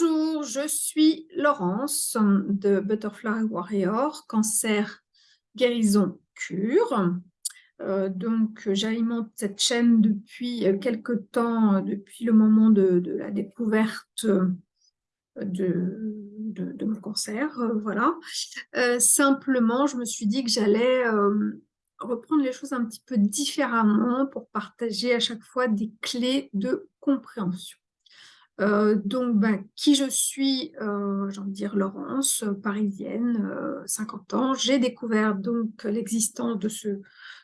Bonjour, je suis Laurence de Butterfly Warrior, cancer guérison cure. Euh, donc, j'alimente cette chaîne depuis quelque temps, depuis le moment de, la découverte de, mon cancer. voilà. Euh, simplement, je me suis dit que j'allais euh, reprendre les choses un petit peu différemment pour partager à chaque fois des clés de compréhension. Euh, donc, ben, qui je suis, euh, j'ai envie de dire Laurence, euh, parisienne, 50 ans. J'ai découvert donc l'existence de ce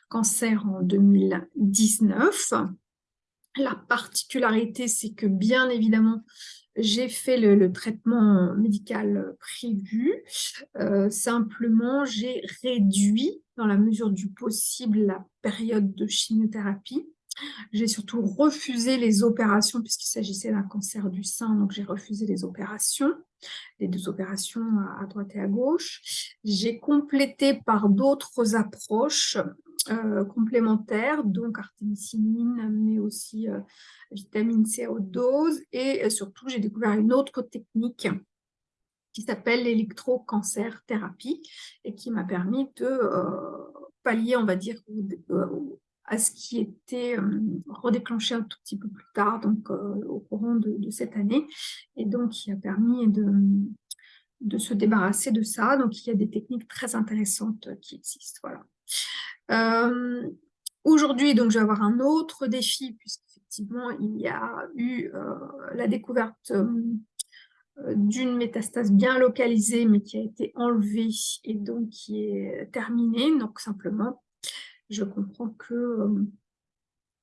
cancer en 2019. La particularité, c'est que bien évidemment, j'ai fait le, traitement médical prévu. simplement, j'ai réduit, dans la mesure du possible, la période de chimiothérapie j'ai surtout refusé les opérations puisqu'il s'agissait d'un cancer du sein, donc j'ai refusé les opérations, les deux opérations à, droite et à gauche. J'ai complété par d'autres approches euh, complémentaires, donc artémisinine, mais aussi euh, vitamine C à haute dose. Et euh, surtout, j'ai découvert une autre technique qui s'appelle l'électrocancer thérapie et qui m'a permis de pallier, on va dire, à ce qui était euh, redéclenché un tout petit peu plus tard, donc euh, au courant de, cette année, et donc qui a permis de, se débarrasser de ça. Donc il y a des techniques très intéressantes qui existent. Voilà. Euh, aujourd'hui, donc je vais avoir un autre défi, puisqu'effectivement il y a eu la découverte d'une métastase bien localisée, mais qui a été enlevée et donc qui est terminée. Donc simplement, je comprends que euh,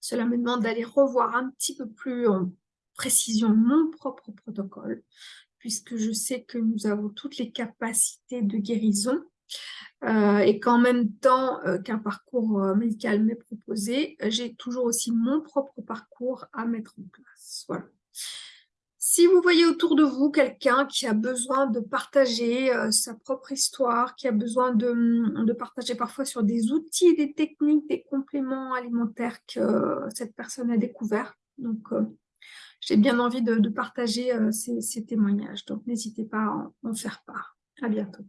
cela me demande d'aller revoir un petit peu plus en précision mon propre protocole, puisque je sais que nous avons toutes les capacités de guérison, euh, et qu'en même temps euh, qu'un parcours médical m'est proposé, j'ai toujours aussi mon propre parcours à mettre en place. Voilà. Si vous voyez autour de vous quelqu'un qui a besoin de partager euh, sa propre histoire, qui a besoin de, de, partager parfois sur des outils, des techniques, des compléments alimentaires que euh, cette personne a découvert, donc euh, j'ai bien envie de, partager ces, ces, témoignages. Donc n'hésitez pas à en faire part. À bientôt.